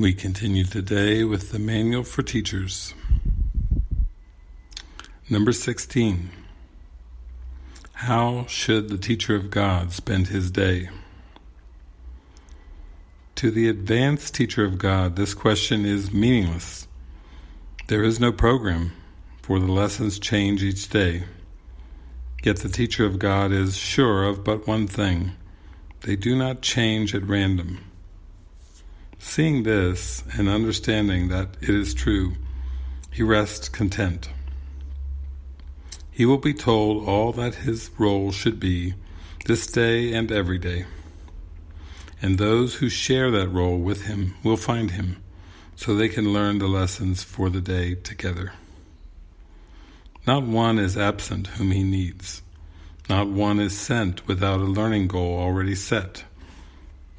We continue today with the Manual for Teachers. Number 16. How should the teacher of God spend his day? To the advanced teacher of God, this question is meaningless. There is no program, for the lessons change each day. Yet the teacher of God is sure of but one thing. They do not change at random. Seeing this and understanding that it is true, he rests content. He will be told all that his role should be this day and every day. And those who share that role with him will find him, so they can learn the lessons for the day together. Not one is absent whom he needs. Not one is sent without a learning goal already set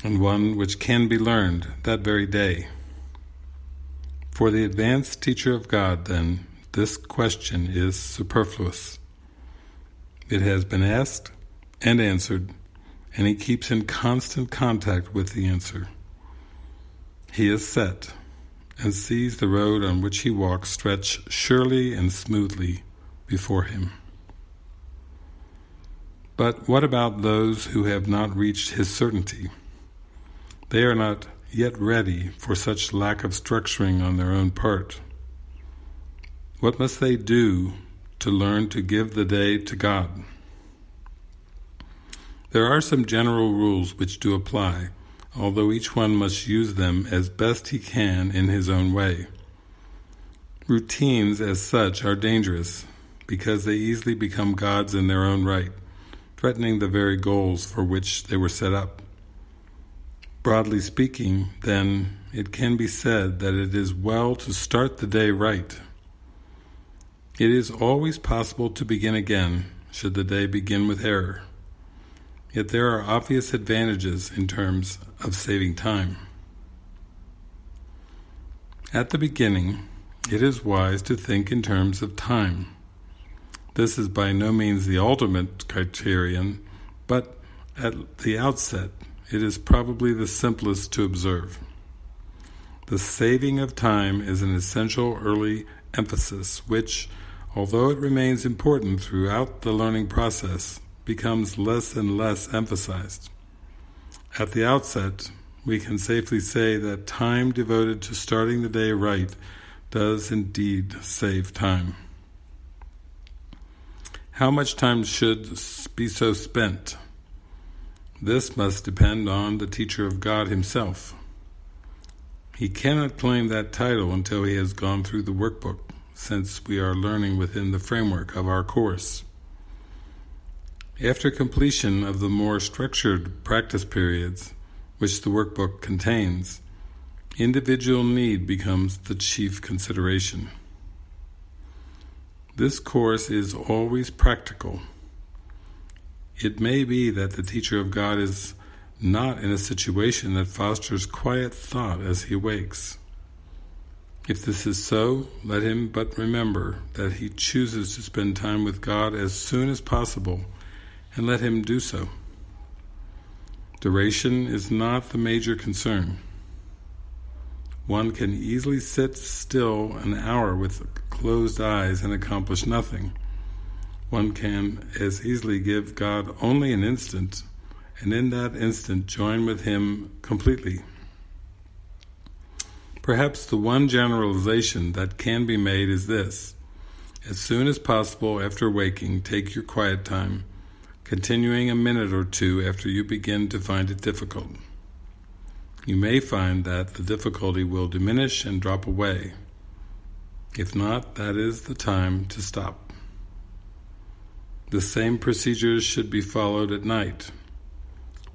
and one which can be learned that very day. For the advanced teacher of God, then, this question is superfluous. It has been asked and answered, and he keeps in constant contact with the answer. He is set, and sees the road on which he walks stretch surely and smoothly before him. But what about those who have not reached his certainty? They are not yet ready for such lack of structuring on their own part. What must they do to learn to give the day to God? There are some general rules which do apply, although each one must use them as best he can in his own way. Routines as such are dangerous, because they easily become gods in their own right, threatening the very goals for which they were set up. Broadly speaking, then, it can be said that it is well to start the day right. It is always possible to begin again, should the day begin with error. Yet there are obvious advantages in terms of saving time. At the beginning, it is wise to think in terms of time. This is by no means the ultimate criterion, but at the outset it is probably the simplest to observe. The saving of time is an essential early emphasis which, although it remains important throughout the learning process, becomes less and less emphasized. At the outset, we can safely say that time devoted to starting the day right does indeed save time. How much time should be so spent? This must depend on the teacher of God himself. He cannot claim that title until he has gone through the workbook, since we are learning within the framework of our course. After completion of the more structured practice periods, which the workbook contains, individual need becomes the chief consideration. This course is always practical, it may be that the teacher of God is not in a situation that fosters quiet thought as he wakes. If this is so, let him but remember that he chooses to spend time with God as soon as possible, and let him do so. Duration is not the major concern. One can easily sit still an hour with closed eyes and accomplish nothing one can as easily give God only an instant, and in that instant join with Him completely. Perhaps the one generalization that can be made is this. As soon as possible after waking, take your quiet time, continuing a minute or two after you begin to find it difficult. You may find that the difficulty will diminish and drop away. If not, that is the time to stop. The same procedures should be followed at night.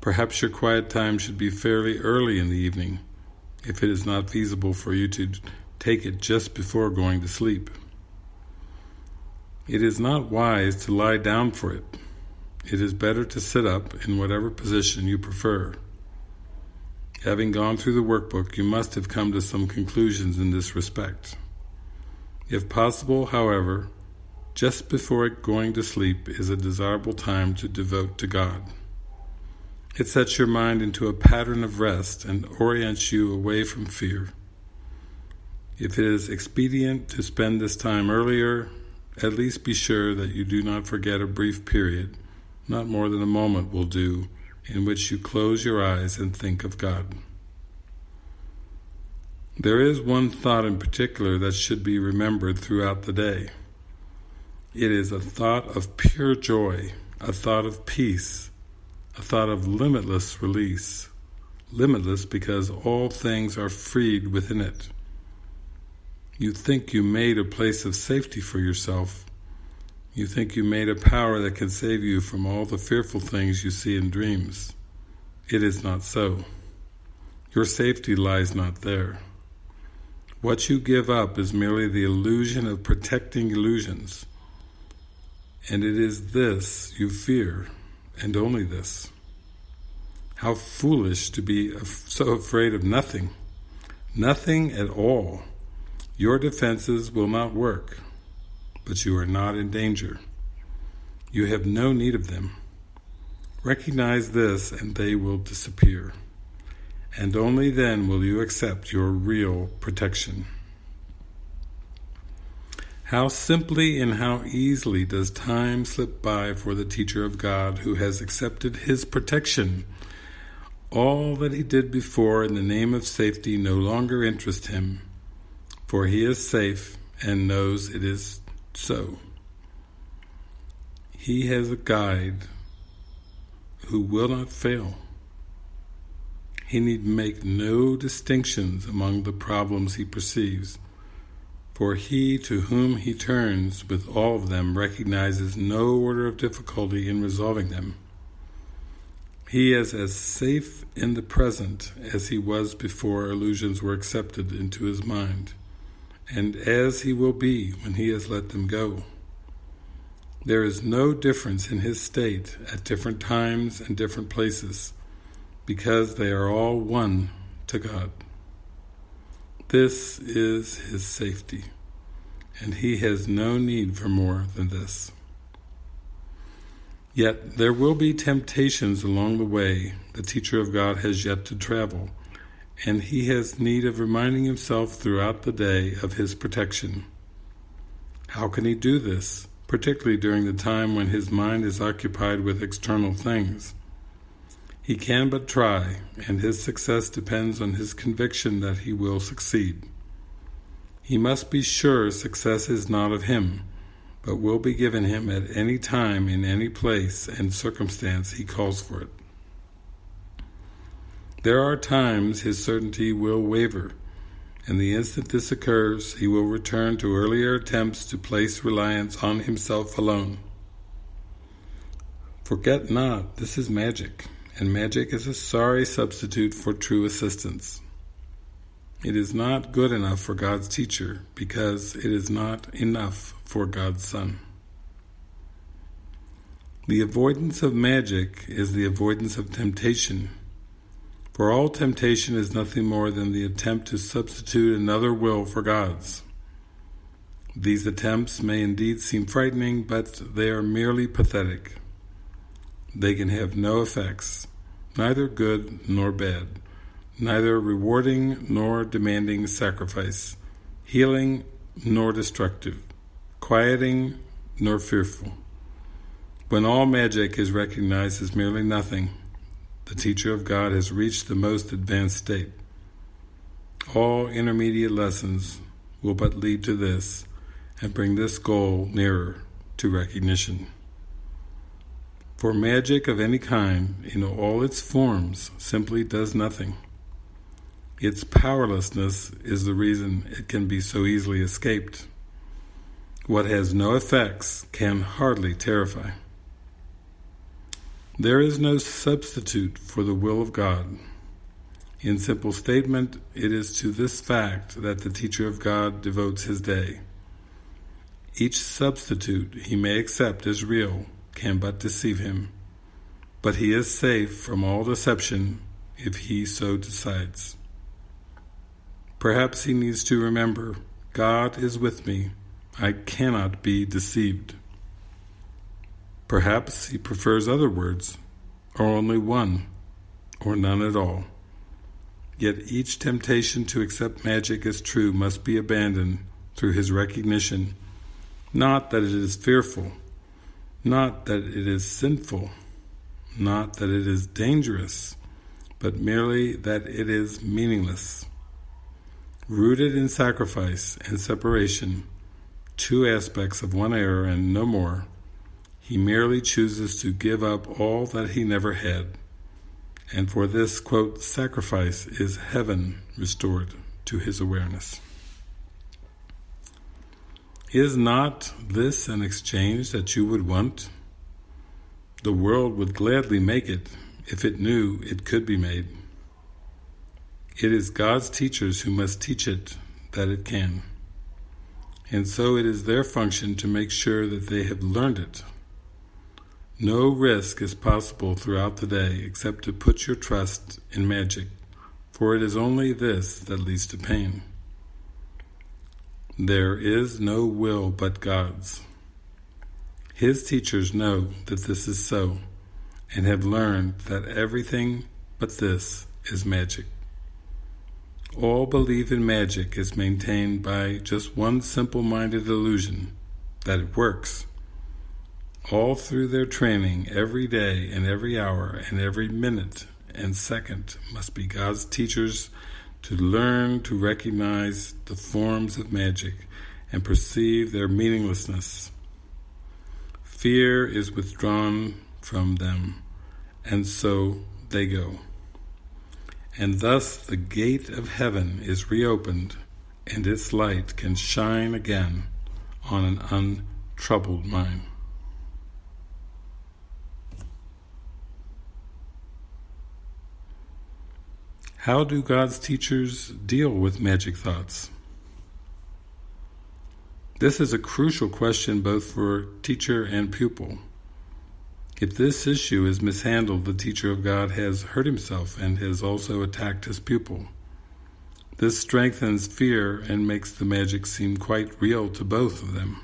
Perhaps your quiet time should be fairly early in the evening, if it is not feasible for you to take it just before going to sleep. It is not wise to lie down for it. It is better to sit up in whatever position you prefer. Having gone through the workbook, you must have come to some conclusions in this respect. If possible, however, just before going to sleep is a desirable time to devote to God. It sets your mind into a pattern of rest and orients you away from fear. If it is expedient to spend this time earlier, at least be sure that you do not forget a brief period, not more than a moment will do, in which you close your eyes and think of God. There is one thought in particular that should be remembered throughout the day. It is a thought of pure joy, a thought of peace, a thought of limitless release. Limitless because all things are freed within it. You think you made a place of safety for yourself. You think you made a power that can save you from all the fearful things you see in dreams. It is not so. Your safety lies not there. What you give up is merely the illusion of protecting illusions. And it is this you fear, and only this. How foolish to be so afraid of nothing, nothing at all. Your defenses will not work, but you are not in danger. You have no need of them. Recognize this and they will disappear and only then will you accept your real protection. How simply and how easily does time slip by for the teacher of God who has accepted his protection. All that he did before in the name of safety no longer interests him, for he is safe and knows it is so. He has a guide who will not fail. He need make no distinctions among the problems he perceives, for he to whom he turns with all of them recognizes no order of difficulty in resolving them. He is as safe in the present as he was before illusions were accepted into his mind, and as he will be when he has let them go. There is no difference in his state at different times and different places, because they are all one to God. This is his safety, and he has no need for more than this. Yet there will be temptations along the way the teacher of God has yet to travel, and he has need of reminding himself throughout the day of his protection. How can he do this, particularly during the time when his mind is occupied with external things? He can but try, and his success depends on his conviction that he will succeed. He must be sure success is not of him, but will be given him at any time in any place and circumstance he calls for it. There are times his certainty will waver, and the instant this occurs, he will return to earlier attempts to place reliance on himself alone. Forget not, this is magic and magic is a sorry substitute for true assistance. It is not good enough for God's teacher because it is not enough for God's son. The avoidance of magic is the avoidance of temptation, for all temptation is nothing more than the attempt to substitute another will for God's. These attempts may indeed seem frightening, but they are merely pathetic. They can have no effects, neither good nor bad, neither rewarding nor demanding sacrifice, healing nor destructive, quieting nor fearful. When all magic is recognized as merely nothing, the teacher of God has reached the most advanced state. All intermediate lessons will but lead to this and bring this goal nearer to recognition. For magic of any kind, in all its forms, simply does nothing. Its powerlessness is the reason it can be so easily escaped. What has no effects can hardly terrify. There is no substitute for the will of God. In simple statement, it is to this fact that the teacher of God devotes his day. Each substitute he may accept as real, can but deceive him. But he is safe from all deception if he so decides. Perhaps he needs to remember, God is with me, I cannot be deceived. Perhaps he prefers other words, or only one, or none at all. Yet each temptation to accept magic as true must be abandoned through his recognition, not that it is fearful, not that it is sinful, not that it is dangerous, but merely that it is meaningless. Rooted in sacrifice and separation, two aspects of one error and no more, he merely chooses to give up all that he never had and for this, quote, sacrifice is heaven restored to his awareness. Is not this an exchange that you would want? The world would gladly make it if it knew it could be made. It is God's teachers who must teach it that it can. And so it is their function to make sure that they have learned it no risk is possible throughout the day except to put your trust in magic, for it is only this that leads to pain. There is no will but God's. His teachers know that this is so, and have learned that everything but this is magic. All belief in magic is maintained by just one simple-minded illusion, that it works all through their training, every day and every hour and every minute and second must be God's teachers to learn to recognize the forms of magic and perceive their meaninglessness. Fear is withdrawn from them, and so they go. And thus the gate of heaven is reopened, and its light can shine again on an untroubled mind. How do God's teachers deal with magic thoughts? This is a crucial question both for teacher and pupil. If this issue is mishandled, the teacher of God has hurt himself and has also attacked his pupil. This strengthens fear and makes the magic seem quite real to both of them.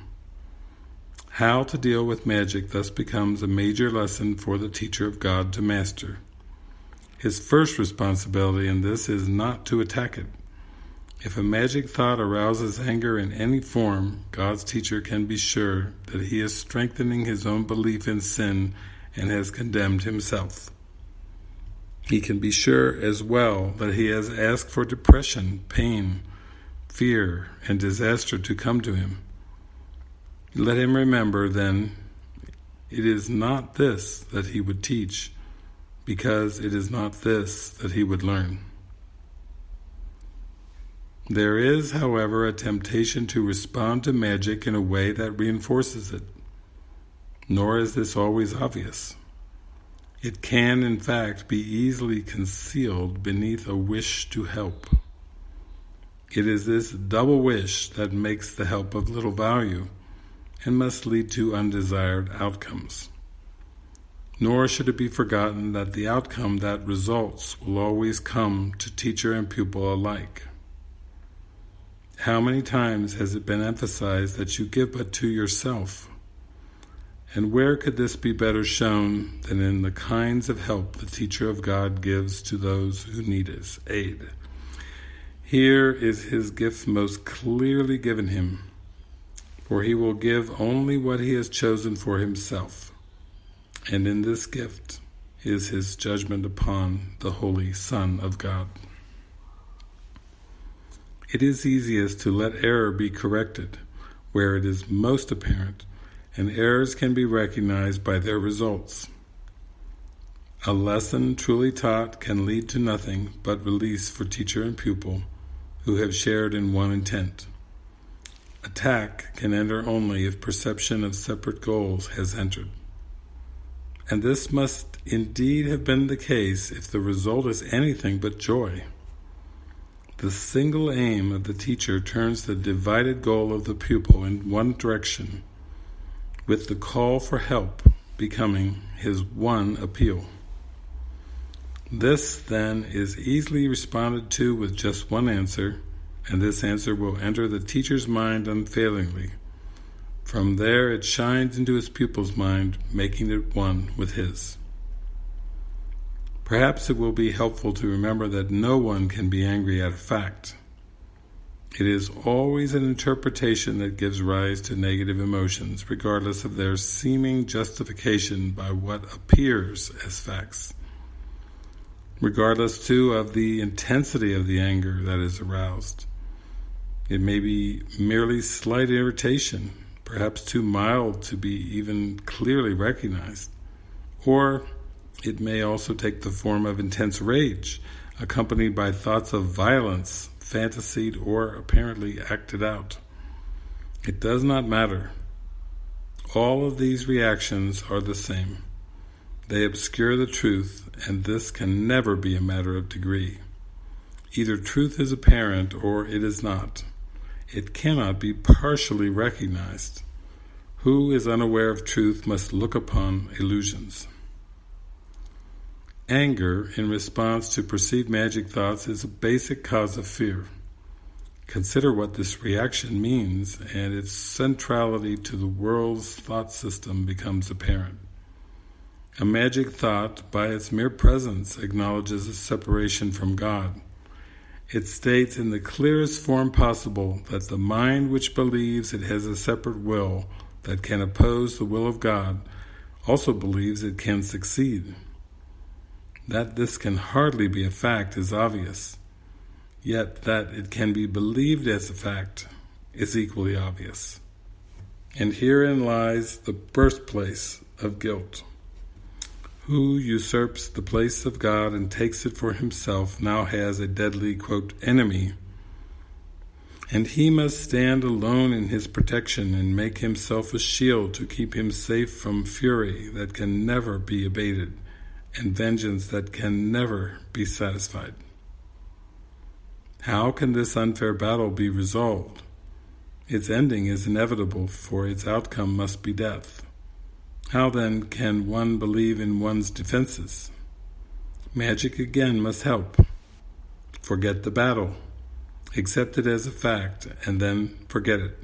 How to deal with magic thus becomes a major lesson for the teacher of God to master. His first responsibility in this is not to attack it. If a magic thought arouses anger in any form, God's teacher can be sure that he is strengthening his own belief in sin and has condemned himself. He can be sure as well that he has asked for depression, pain, fear, and disaster to come to him. Let him remember, then, it is not this that he would teach, because it is not this that he would learn. There is, however, a temptation to respond to magic in a way that reinforces it, nor is this always obvious. It can, in fact, be easily concealed beneath a wish to help. It is this double wish that makes the help of little value and must lead to undesired outcomes. Nor should it be forgotten that the outcome that results will always come to teacher and pupil alike. How many times has it been emphasized that you give but to yourself? And where could this be better shown than in the kinds of help the teacher of God gives to those who need his aid? Here is his gift most clearly given him, for he will give only what he has chosen for himself and in this gift is his judgment upon the Holy Son of God. It is easiest to let error be corrected where it is most apparent, and errors can be recognized by their results. A lesson truly taught can lead to nothing but release for teacher and pupil who have shared in one intent. Attack can enter only if perception of separate goals has entered and this must indeed have been the case if the result is anything but joy. The single aim of the teacher turns the divided goal of the pupil in one direction, with the call for help becoming his one appeal. This, then, is easily responded to with just one answer, and this answer will enter the teacher's mind unfailingly, from there it shines into his pupil's mind, making it one with his. Perhaps it will be helpful to remember that no one can be angry at a fact. It is always an interpretation that gives rise to negative emotions, regardless of their seeming justification by what appears as facts. Regardless, too, of the intensity of the anger that is aroused. It may be merely slight irritation, perhaps too mild to be even clearly recognized. Or it may also take the form of intense rage, accompanied by thoughts of violence fantasied or apparently acted out. It does not matter. All of these reactions are the same. They obscure the truth, and this can never be a matter of degree. Either truth is apparent or it is not. It cannot be partially recognized. Who is unaware of truth must look upon illusions. Anger in response to perceived magic thoughts is a basic cause of fear. Consider what this reaction means and its centrality to the world's thought system becomes apparent. A magic thought, by its mere presence, acknowledges a separation from God. It states in the clearest form possible that the mind which believes it has a separate will that can oppose the will of God also believes it can succeed. That this can hardly be a fact is obvious, yet that it can be believed as a fact is equally obvious. And herein lies the birthplace of guilt. Who usurps the place of God and takes it for himself now has a deadly, quote, enemy, and he must stand alone in his protection and make himself a shield to keep him safe from fury that can never be abated and vengeance that can never be satisfied. How can this unfair battle be resolved? Its ending is inevitable, for its outcome must be death. How then can one believe in one's defenses? Magic again must help. Forget the battle. Accept it as a fact, and then forget it.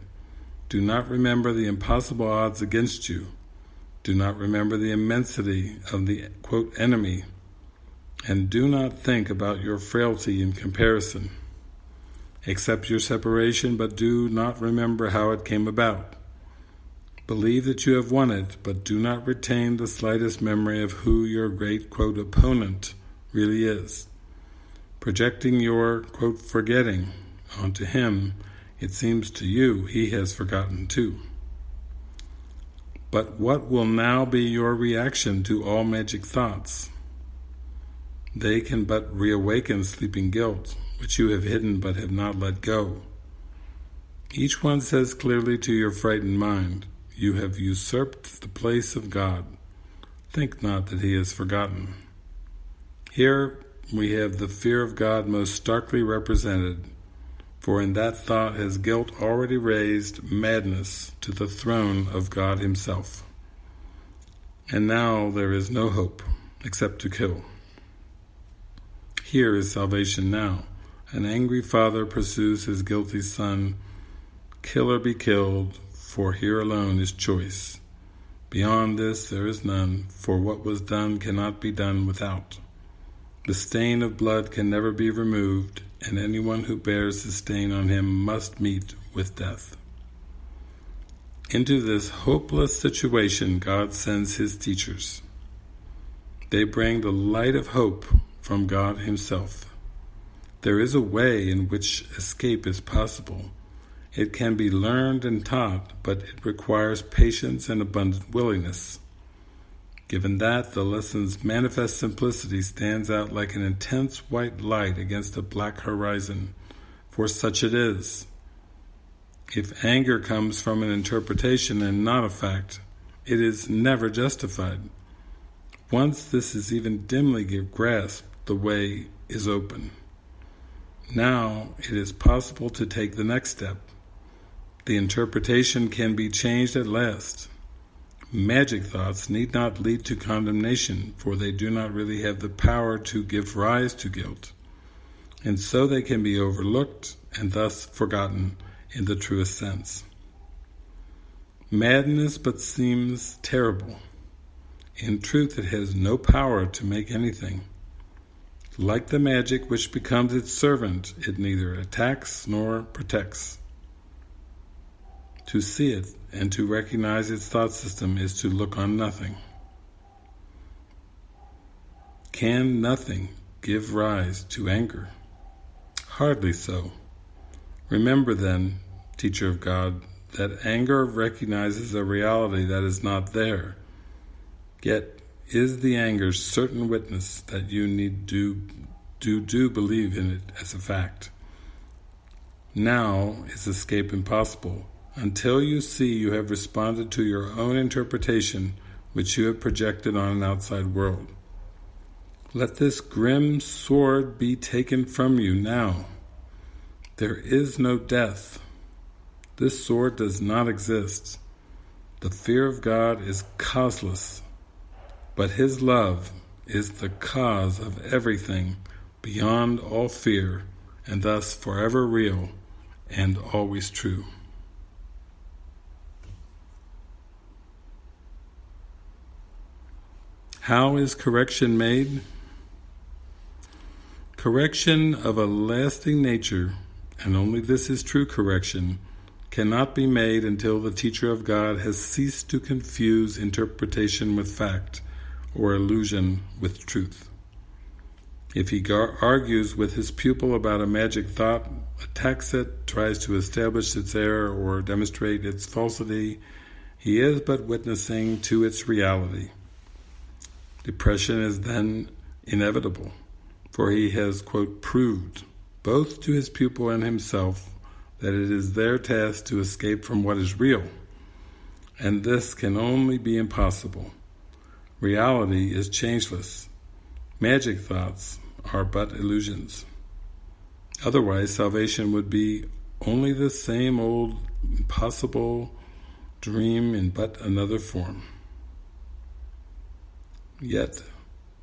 Do not remember the impossible odds against you. Do not remember the immensity of the, quote, enemy, and do not think about your frailty in comparison. Accept your separation, but do not remember how it came about. Believe that you have won it, but do not retain the slightest memory of who your great, quote, opponent really is. Projecting your, quote, forgetting onto him, it seems to you he has forgotten too. But what will now be your reaction to all magic thoughts? They can but reawaken sleeping guilt, which you have hidden but have not let go. Each one says clearly to your frightened mind, You have usurped the place of God. Think not that He has forgotten. Here we have the fear of God most starkly represented for in that thought has guilt already raised madness to the throne of God himself. And now there is no hope except to kill. Here is salvation now. An angry father pursues his guilty son. Kill or be killed, for here alone is choice. Beyond this there is none, for what was done cannot be done without. The stain of blood can never be removed, and anyone who bears the stain on him must meet with death. Into this hopeless situation, God sends His teachers. They bring the light of hope from God Himself. There is a way in which escape is possible. It can be learned and taught, but it requires patience and abundant willingness. Given that, the lesson's manifest simplicity stands out like an intense white light against a black horizon, for such it is. If anger comes from an interpretation and not a fact, it is never justified. Once this is even dimly grasped, the way is open. Now it is possible to take the next step. The interpretation can be changed at last. Magic thoughts need not lead to condemnation, for they do not really have the power to give rise to guilt. And so they can be overlooked and thus forgotten in the truest sense. Madness but seems terrible. In truth, it has no power to make anything. Like the magic which becomes its servant, it neither attacks nor protects. To see it and to recognize its thought system is to look on nothing. Can nothing give rise to anger? Hardly so. Remember then, teacher of God, that anger recognizes a reality that is not there. Yet is the anger certain witness that you need do do do believe in it as a fact. Now is escape impossible until you see you have responded to your own interpretation which you have projected on an outside world. Let this grim sword be taken from you now. There is no death. This sword does not exist. The fear of God is causeless, but His love is the cause of everything beyond all fear, and thus forever real and always true. How is correction made? Correction of a lasting nature, and only this is true correction, cannot be made until the teacher of God has ceased to confuse interpretation with fact, or illusion with truth. If he argues with his pupil about a magic thought, attacks it, tries to establish its error or demonstrate its falsity, he is but witnessing to its reality. Depression is then inevitable for he has, quote, proved, both to his pupil and himself, that it is their task to escape from what is real, and this can only be impossible. Reality is changeless. Magic thoughts are but illusions. Otherwise, salvation would be only the same old impossible dream in but another form. Yet,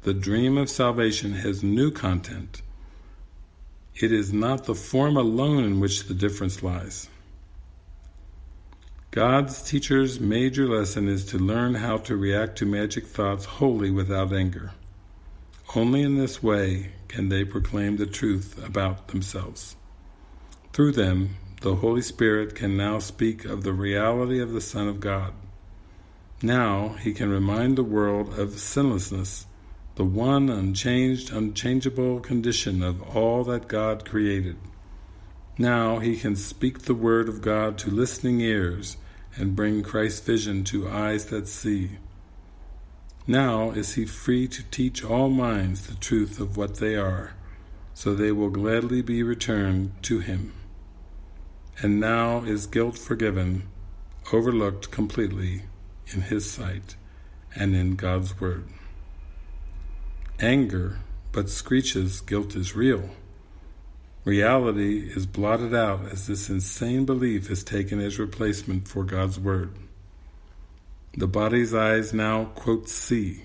the dream of salvation has new content. It is not the form alone in which the difference lies. God's teacher's major lesson is to learn how to react to magic thoughts wholly without anger. Only in this way can they proclaim the truth about themselves. Through them, the Holy Spirit can now speak of the reality of the Son of God. Now he can remind the world of sinlessness the one unchanged, unchangeable condition of all that God created. Now he can speak the word of God to listening ears and bring Christ's vision to eyes that see. Now is he free to teach all minds the truth of what they are, so they will gladly be returned to him. And now is guilt forgiven, overlooked completely in his sight and in God's word anger, but screeches guilt is real. Reality is blotted out as this insane belief is taken as replacement for God's Word. The body's eyes now, quote, see.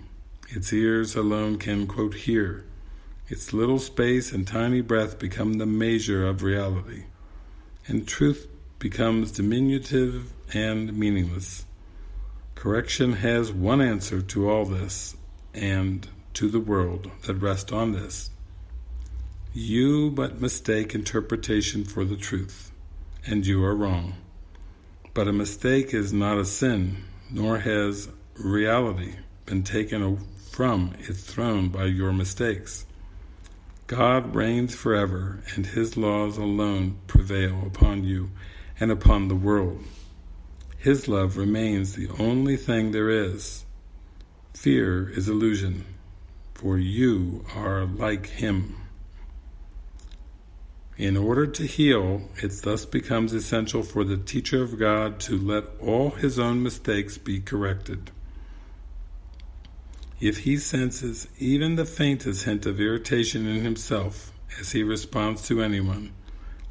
Its ears alone can, quote, hear. Its little space and tiny breath become the measure of reality. And truth becomes diminutive and meaningless. Correction has one answer to all this, and to the world that rest on this. You but mistake interpretation for the truth, and you are wrong. But a mistake is not a sin, nor has reality been taken from its throne by your mistakes. God reigns forever, and His laws alone prevail upon you and upon the world. His love remains the only thing there is. Fear is illusion for you are like him. In order to heal, it thus becomes essential for the teacher of God to let all his own mistakes be corrected. If he senses even the faintest hint of irritation in himself as he responds to anyone,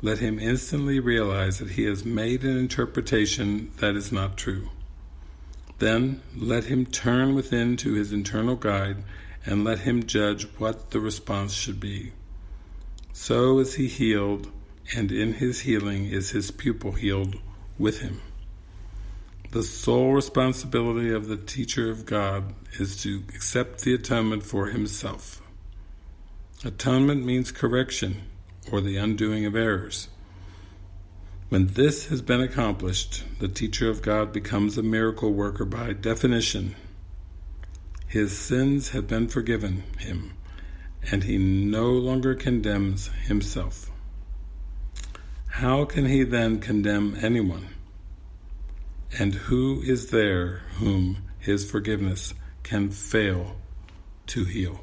let him instantly realize that he has made an interpretation that is not true. Then let him turn within to his internal guide and let him judge what the response should be. So is he healed, and in his healing is his pupil healed with him. The sole responsibility of the teacher of God is to accept the atonement for himself. Atonement means correction or the undoing of errors. When this has been accomplished, the teacher of God becomes a miracle worker by definition. His sins have been forgiven him, and he no longer condemns himself. How can he then condemn anyone? And who is there whom his forgiveness can fail to heal?